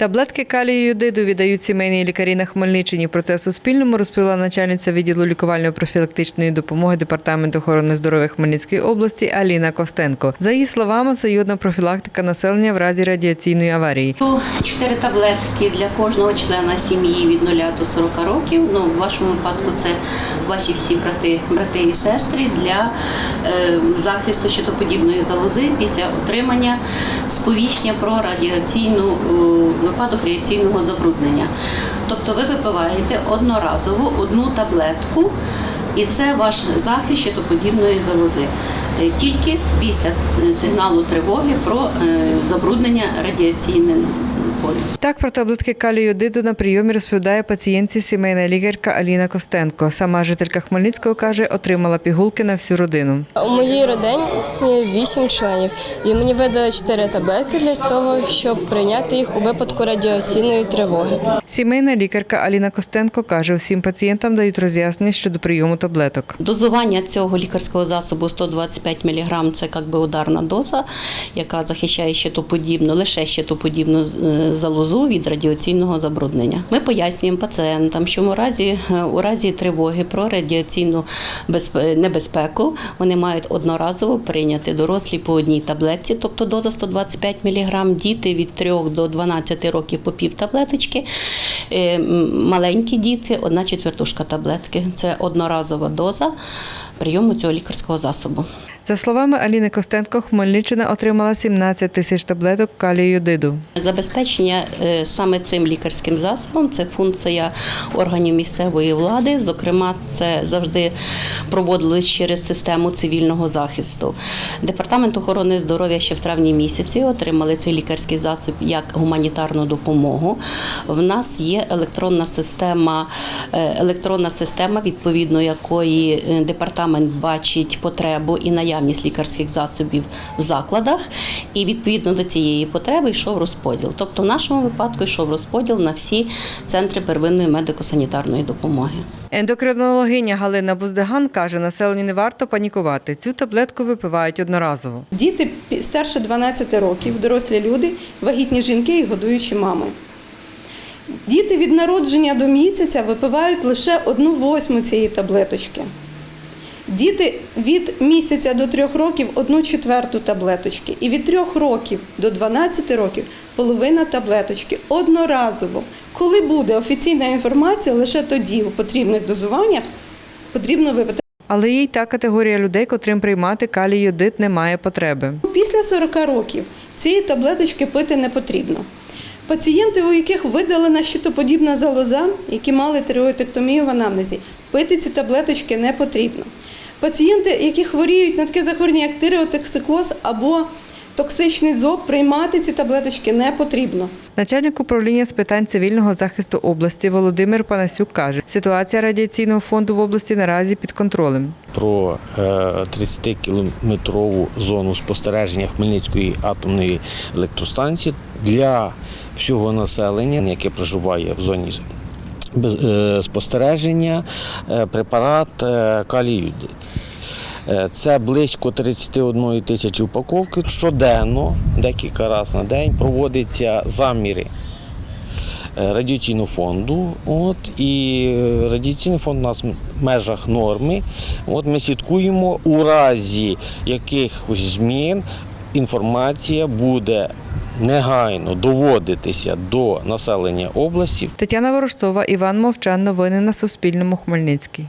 Таблетки калію йодиду віддають сімейні лікарі на Хмельниччині. Про це Суспільному розповіла начальниця відділу лікувально-профілактичної допомоги Департаменту охорони здоров'я Хмельницької області Аліна Костенко. За її словами, це йодна профілактика населення в разі радіаційної аварії. Чотири таблетки для кожного члена сім'ї від 0 до 40 років. Ну, в вашому випадку це ваші всі брати, брати і сестри для захисту щитоподібної залози після отримання сповіщення про радіаційну е, випадок радіаційного забруднення. Тобто ви випиваєте одноразово одну таблетку. І це ваш захист щитоподібної залози. Е, Тільки після е, сигналу тривоги про е, забруднення радіаційним полем. Так про таблетки калію йодиду на прийомі розповідає пацієнтці сімейна лікарка Аліна Костенко. Сама жителька Хмельницького каже, отримала пігулки на всю родину. У моїй родині вісім членів, і мені видали чотири таблетки для того, щоб прийняти їх у випадку радіаційної тривоги. Сімейна лікарка Аліна Костенко каже, всім пацієнтам дають роз'яснення щодо прийому таблеток. Дозування цього лікарського засобу 125 мг – це як би ударна доза, яка захищає щитоподібну, лише щитоподібну е, залозу від радіаційного забруднення. Ми пояснюємо пацієнтам, що у разі, е, у разі тривоги про радіаційну безпе- небезпеку вони мають одноразово прийняти дорослі по одній таблетці, тобто доза 125 мг, діти від 3 до 12 років по пів таблеточки. Е, Маленькі діти одна четвертушка таблетки. Це одноразова доза прийому цього лікарського засобу. За словами Аліни Костенко, Хмельниччина отримала 17 тисяч таблеток калію йодиду. Забезпечення е, саме цим лікарським засобом це функція органів місцевої влади. Зокрема, це завжди проводилось через систему цивільного захисту. Департамент охорони здоров'я ще в травні місяці отримали цей лікарський засіб як гуманітарну допомогу. В нас є електронна система, е, електронна система, відповідно якої е, департамент бачить потребу і наявність лікарських засобів в закладах, і відповідно до цієї потреби йшов розподіл. Тобто, в нашому випадку йшов розподіл на всі центри первинної медико-санітарної допомоги. Ендокринологиня Галина Буздеган каже, населенню не варто панікувати. Цю таблетку випивають одноразово. Діти старше 12 років, дорослі люди, вагітні жінки і годуючі мами. Діти від народження до місяця випивають лише одну восьму цієї таблеточки. Діти від місяця до трьох років одну четверту таблеточки. І від трьох років до 12 років половина таблеточки одноразово. Коли буде офіційна інформація, лише тоді у потрібних дозуваннях потрібно випити. Але є й та категорія людей, котрим приймати калій йодид немає потреби. Після 40 років цієї таблеточки пити не потрібно. Пацієнти, у яких видалена щитоподібна залоза, які мали тиреоїдектомію в анамнезі, пити ці таблеточки не потрібно. Пацієнти, які хворіють на таке захворювання, як тиреотоксикоз або токсичний зоб, приймати ці таблеточки не потрібно. Начальник управління з питань цивільного захисту області Володимир Панасюк каже, ситуація радіаційного фонду в області наразі під контролем. про е, 30-кілометрову зону спостереження Хмельницької атомної електростанції для всього населення, яке проживає в зоні спостереження, е, препарат е. Е, Це близько 31 тисячі упаковки. Щоденно, декілька разів на день, проводяться заміри е, радіаційного фонду. От, і е, радіаційний фонд у нас в межах норми. От ми слідкуємо у разі якихось змін. Інформація буде негайно доводитися до населення області Тетяна Ворожцова, Іван Мовчан. Новини на Суспільному. Хмельницький.